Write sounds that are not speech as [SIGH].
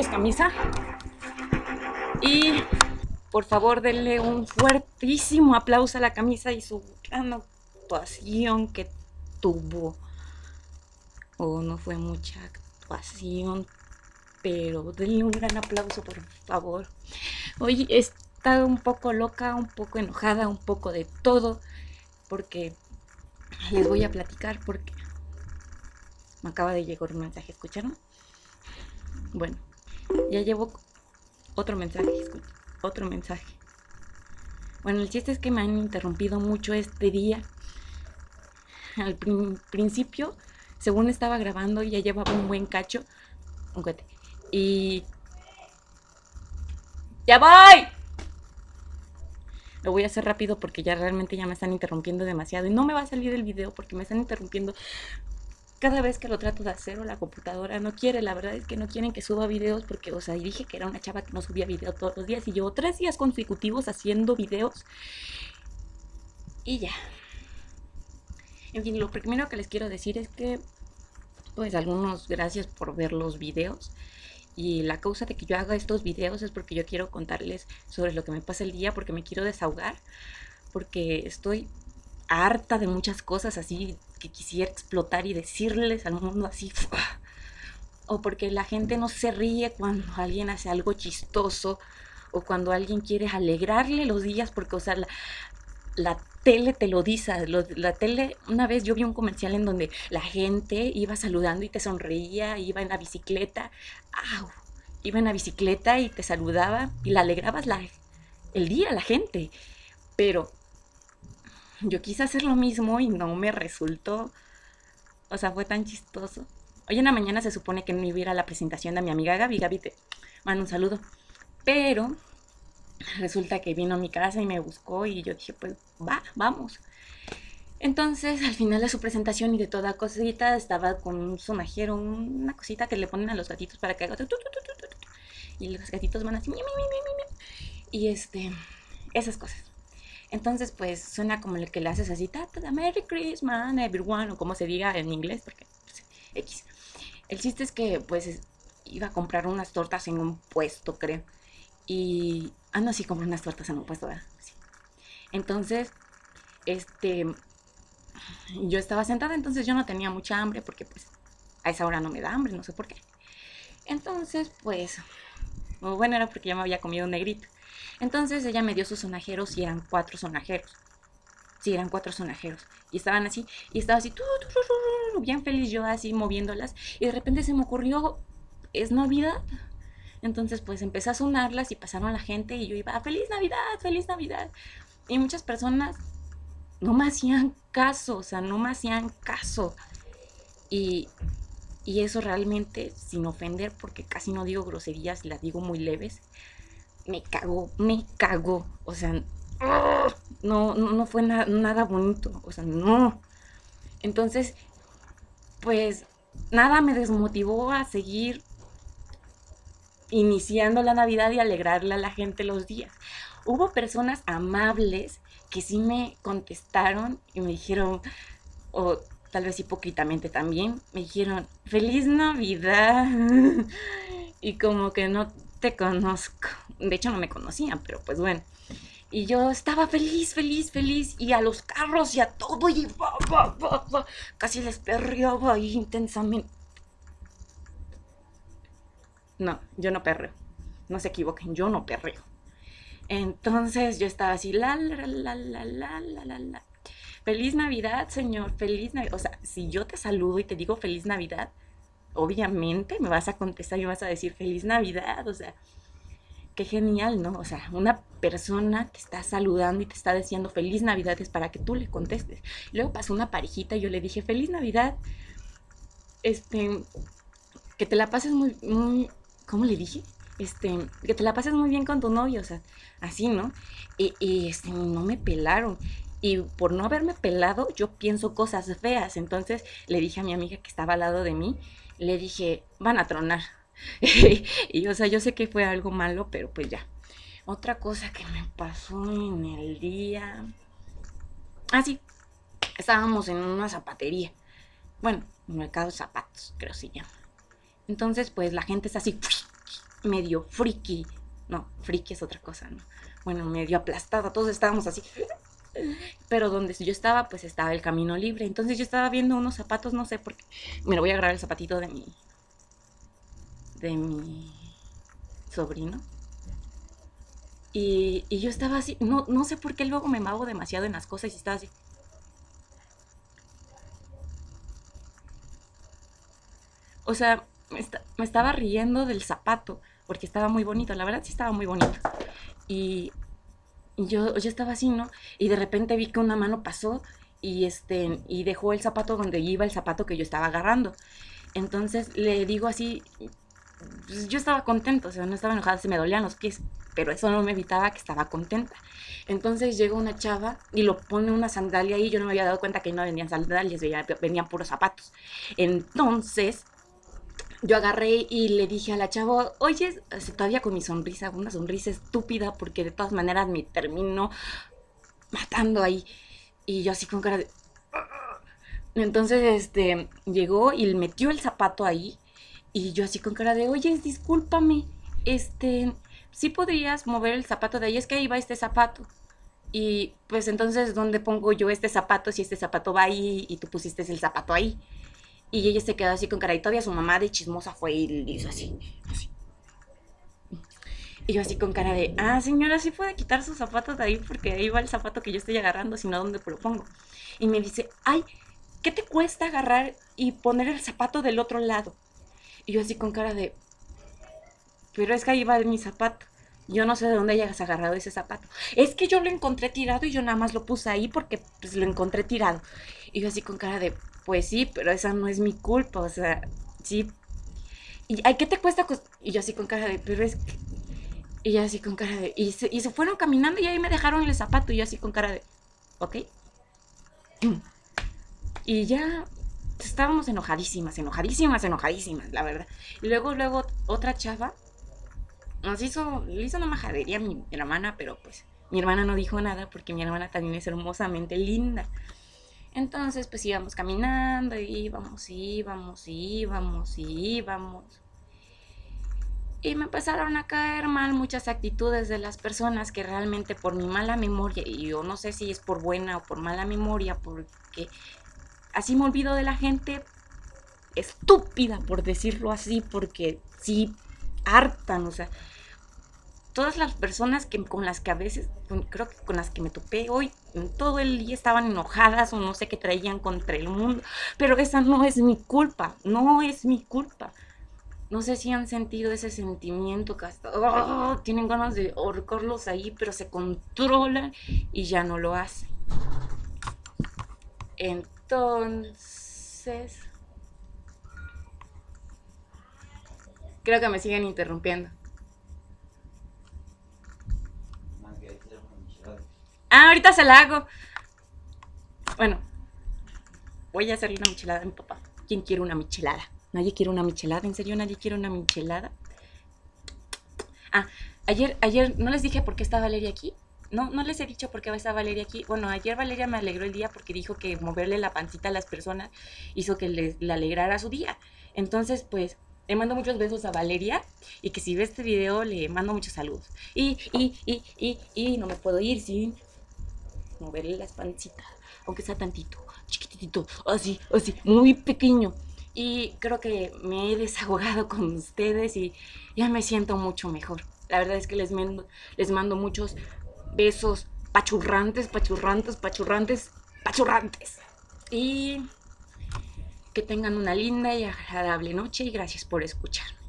camisa. Y por favor denle un fuertísimo aplauso a la camisa y su gran actuación que tuvo. O no fue mucha actuación, pero denle un gran aplauso por favor. Hoy he estado un poco loca, un poco enojada, un poco de todo, porque les voy a platicar porque me acaba de llegar un mensaje, ¿escucharon? Bueno, ya llevo otro mensaje, otro mensaje. Bueno, el chiste es que me han interrumpido mucho este día. Al principio, según estaba grabando, ya llevaba un buen cacho. Un y... ¡Ya voy! Lo voy a hacer rápido porque ya realmente ya me están interrumpiendo demasiado. Y no me va a salir el video porque me están interrumpiendo cada vez que lo trato de hacer o la computadora no quiere. La verdad es que no quieren que suba videos porque, o sea, dije que era una chava que no subía video todos los días. Y llevo tres días consecutivos haciendo videos. Y ya. En fin, lo primero que les quiero decir es que, pues, algunos gracias por ver los videos. Y la causa de que yo haga estos videos es porque yo quiero contarles sobre lo que me pasa el día, porque me quiero desahogar, porque estoy harta de muchas cosas así quisiera explotar y decirles al mundo así. O porque la gente no se ríe cuando alguien hace algo chistoso o cuando alguien quiere alegrarle los días porque, o sea, la, tele te lo dice, la tele, una vez yo vi un comercial en donde la gente iba saludando y te sonreía, iba en la bicicleta, iba en la bicicleta y te saludaba y la alegrabas la, el día a la gente, pero yo quise hacer lo mismo y no me resultó, o sea, fue tan chistoso. Hoy en la mañana se supone que no iba a la presentación de mi amiga Gaby, Gaby te mando un saludo, pero resulta que vino a mi casa y me buscó y yo dije, pues va, vamos. Entonces, al final de su presentación y de toda cosita, estaba con un sonajero, una cosita que le ponen a los gatitos para que haga... Y los gatitos van así... Y este, esas cosas. Entonces, pues, suena como el que le haces así, Merry Christmas, everyone, o como se diga en inglés, porque, pues, X. El chiste es que, pues, iba a comprar unas tortas en un puesto, creo. Y, ah, no, sí, compré unas tortas en un puesto, ¿verdad? Sí. Entonces, este, yo estaba sentada, entonces yo no tenía mucha hambre porque pues a esa hora no me da hambre, no sé por qué. Entonces, pues, bueno, era porque ya me había comido un negrito. Entonces ella me dio sus sonajeros y eran cuatro sonajeros. Sí, eran cuatro sonajeros. Y estaban así, y estaba así, bien feliz yo así moviéndolas. Y de repente se me ocurrió, es Navidad. Entonces pues empecé a sonarlas y pasaron la gente y yo iba, feliz Navidad, feliz Navidad. Y muchas personas no me hacían caso, o sea, no me hacían caso. Y, eso realmente, sin ofender, porque casi no digo groserías y las digo muy leves, me cagó, me cagó. O sea, no, no, fue nada bonito, o sea, no. Entonces, pues nada me desmotivó a seguir iniciando la Navidad y alegrarle a la gente los días. Hubo personas amables que sí me contestaron y me dijeron, o tal vez hipócritamente también, me dijeron, feliz Navidad. [LAUGHS] y como que no te conozco. De hecho no me conocían, pero pues bueno. Y yo estaba feliz, feliz, feliz. Y a los carros y a todo. Y casi les perreaba ahí intensamente. No, yo no perreo. No se equivoquen, yo no perreo. Entonces yo estaba así, la, la, la, la, la, la, la, Feliz Navidad, Señor, feliz Navidad. O sea, si yo te saludo y te digo feliz Navidad, obviamente me vas a contestar y vas a decir feliz Navidad. O sea, qué genial, ¿no? O sea, una persona te está saludando y te está diciendo feliz Navidad es para que tú le contestes. Luego pasó una parejita y yo le dije feliz Navidad. Este, que te la pases muy, muy, ¿cómo le dije? este, que te la pases muy bien con tu novio, o sea, así, ¿no? Y, este, no me pelaron. Y por no haberme pelado, yo pienso cosas feas. Entonces le dije a mi amiga que estaba al lado de mí, le dije, van a tronar. [LAUGHS] y, o sea, yo sé que fue algo malo, pero pues ya. Otra cosa que me pasó en el día... Ah, sí. Estábamos en una zapatería. Bueno, un mercado de zapatos, creo se llama. Entonces, pues la gente está así [LAUGHS] medio friki. No, friki es otra cosa, ¿no? Bueno, medio aplastada, todos estábamos así. [LAUGHS] Pero donde yo estaba, pues estaba el camino libre. Entonces yo estaba viendo unos zapatos, no sé por qué. Lo voy a agarrar el zapatito de mi. De mi sobrino. Y, yo estaba así, no, no sé por qué luego me mago demasiado en las cosas y estaba así. O sea, me, estaba riendo del zapato, porque estaba muy bonito, la verdad sí estaba muy bonito. Y, yo, yo estaba así, ¿no? Y de repente vi que una mano pasó y, este, y dejó el zapato donde iba el zapato que yo estaba agarrando. Entonces le digo así, pues, yo estaba contento, o sea, no estaba enojada, se me dolían los pies, pero eso no me evitaba que estaba contenta. Entonces llega una chava y lo pone una sandalia ahí, yo no me había dado cuenta que no venían sandalias, venían puros zapatos. Entonces yo agarré y le dije a la chava, oye, todavía con mi sonrisa, una sonrisa estúpida, porque de todas maneras me termino matando ahí. Y yo así con cara de... Entonces, este, llegó y metió el zapato ahí. Y yo así con cara de, oye, discúlpame, este, sí podrías mover el zapato de ahí, es que ahí va este zapato. Y pues entonces, ¿dónde pongo yo este zapato si este zapato va ahí y tú pusiste el zapato ahí? Y ella se quedó así con cara. Y todavía su mamá de chismosa fue y le hizo así, Y yo así con cara de, ah, señora, sí puede quitar sus zapatos de ahí porque ahí va el zapato que yo estoy agarrando, sino dónde lo pongo. Y me dice, ay, ¿qué te cuesta agarrar y poner el zapato del otro lado? Y yo así con cara de, pero es que ahí va mi zapato. Yo no sé de dónde hayas agarrado ese zapato. Es que yo lo encontré tirado y yo nada más lo puse ahí porque pues, lo encontré tirado. Y yo así con cara de, pues sí, pero esa no es mi culpa, o sea, sí. Y, ay, ¿qué te cuesta? Y yo así con cara de, pero es que... Y yo así con cara de... Y se, y se fueron caminando y ahí me dejaron el zapato y yo así con cara de, ok. [CLEARS THROAT] Y ya estábamos enojadísimas, enojadísimas, enojadísimas, la verdad. Y luego, luego, otra chava nos hizo, le hizo una majadería a mi hermana, pero pues mi hermana no dijo nada porque mi hermana también es hermosamente linda. Entonces, pues íbamos caminando, íbamos, íbamos, íbamos, íbamos. Y me empezaron a caer mal muchas actitudes de las personas que realmente por mi mala memoria, y yo no sé si es por buena o por mala memoria, porque así me olvido de la gente estúpida, por decirlo así, porque sí hartan, o sea, todas las personas que, con las que a veces, creo que con las que me topé hoy, todo el día estaban enojadas o no sé qué traían contra el mundo, pero esa no es mi culpa, no es mi culpa. No sé si han sentido ese sentimiento que hasta ¡oh! tienen ganas de ahorcarlos ahí, pero se controlan y ya no lo hacen. Entonces, creo que me siguen interrumpiendo. Ah, ahorita se la hago. Bueno, voy a hacerle una michelada a mi papá. ¿Quién quiere una michelada? ¿Nadie quiere una michelada? ¿En serio nadie quiere una michelada? Ah, ayer, ayer, ¿no les dije por qué está Valeria aquí? No, no les he dicho por qué está Valeria aquí. Bueno, ayer Valeria me alegró el día porque dijo que moverle la pancita a las personas hizo que les, le alegrara su día. Entonces, pues, le mando muchos besos a Valeria y que si ve este video le mando muchos saludos. Y, y, y, y, y no me puedo ir sin moverle la pancitas, aunque sea tantito, chiquitito, así, así, muy pequeño. Y creo que me he desahogado con ustedes y ya me siento mucho mejor. La verdad es que les mando, les mando muchos besos pachurrantes, pachurrantes, pachurrantes, pachurrantes. Y que tengan una linda y agradable noche y gracias por escuchar.